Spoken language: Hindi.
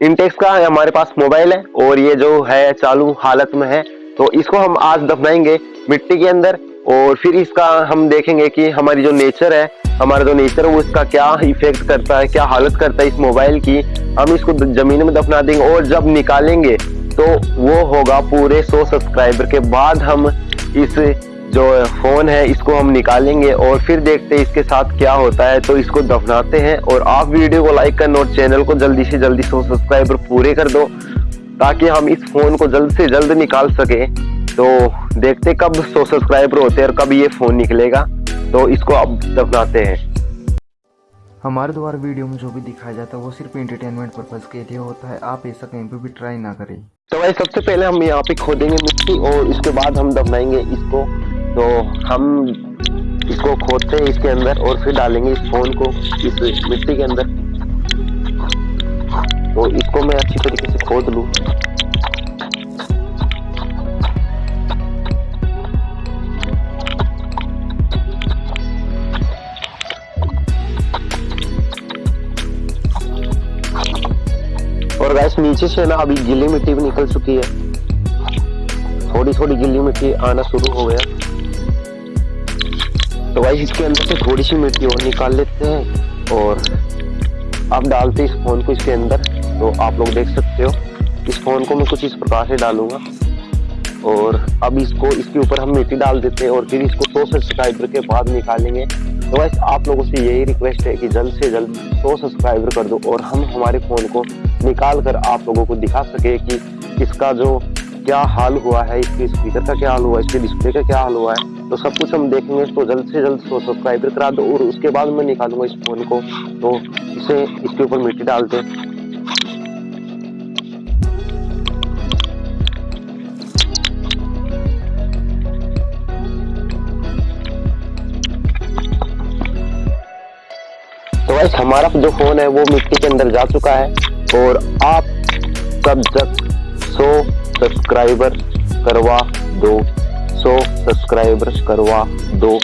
इंटेक्स का हमारे पास मोबाइल है और ये जो है चालू हालत में है। तो इसको हम आज दफनाएँगे मिट्टी के अंदर और फिर इसका हम देखेंगे कि हमारी जो नेचर है, हमारा जो नेचर है, वो इसका क्या इफ़ेक्ट करता है, क्या हालत करता है इस मोबाइल की। हम इसको ज़मीन में दफना देंगे और जब निकालेंगे तो वो होगा पूरे 100 सब्सक्राइबर के बाद हम इस जो फ़ोन है इसको हम निकालेंगे और फिर देखते हैं इसके साथ क्या होता है। तो इसको दफनाते हैं और आप वीडियो को लाइक करना और चैनल को जल्दी से जल्दी सौ सब्सक्राइबर पूरे कर दो ताकि हम इस फ़ोन को जल्द से जल्द निकाल सके। तो देखते कब सौ सब्सक्राइबर होते हैं और कब ये फ़ोन निकलेगा। तो इसको अब दफनाते हैं। हमारे द्वारा वीडियो में जो भी दिखाया जाता है वो सिर्फ़ एंटरटेनमेंट पर्पज के लिए होता है। आप ऐसा कहीं पे भी ट्राई ना करें। तो भाई सबसे पहले हम यहाँ पे खोदेंगे मिट्टी और इसके बाद हम दफनाएँगे इसको। तो हम इसको खोदते हैं इसके अंदर और फिर डालेंगे इस फ़ोन को इस मिट्टी के अंदर। तो इसको मैं अच्छी तरीके से खोद लूँ। और गैस नीचे से ना अभी गीली मिट्टी भी निकल चुकी है। थोड़ी थोड़ी गीली मिट्टी आना शुरू हो गया। तो भाई इसके अंदर से थोड़ी सी मिट्टी और निकाल लेते हैं और अब डालते इस फ़ोन को इसके अंदर। तो आप लोग देख सकते हो, इस फ़ोन को मैं कुछ इस प्रकार से डालूँगा। और अब इसको, इसके ऊपर हम मिट्टी डाल देते हैं और फिर इसको सौ सब्सक्राइबर के बाद निकालेंगे। तो वैसे आप लोगों से यही रिक्वेस्ट है कि जल्द से जल्द सौ सब्सक्राइबर कर दो और हम हमारे फ़ोन को निकाल कर आप लोगों को दिखा सके कि इसका जो क्या हाल हुआ है? इसके स्पीकर का क्या हाल हुआ है? इसके डिस्प्ले का क्या हाल हुआ है? तो सब कुछ हम देखेंगे तो जल्द से जल्द सौ सब्सक्राइबर करा दो और उसके बाद मैं निकालूँगा इस फ़ोन को। तो इसे इसके ऊपर मिट्टी डाल दें। तो वैसे हमारा जो फ़ोन है, वो मिट्टी के अंदर जा चुका है और आप कब तक 100 सब्सक्राइबर करवा दो सौ सब्सक्राइबर्स करवा दो।